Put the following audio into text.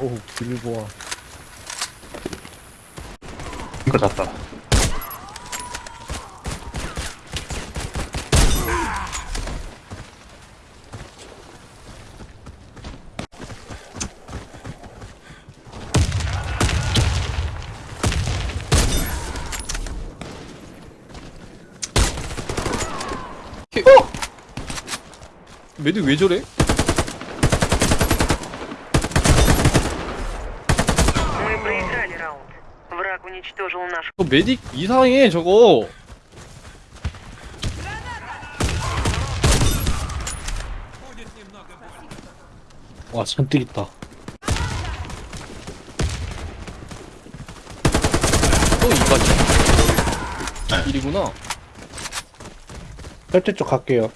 오 길보아 이거 잤다. 매드 왜 저래? 저 메딕 이상해 저거. 와 잔뜩 있다. 또 이까지. 일이구나. 설대 쪽 갈게요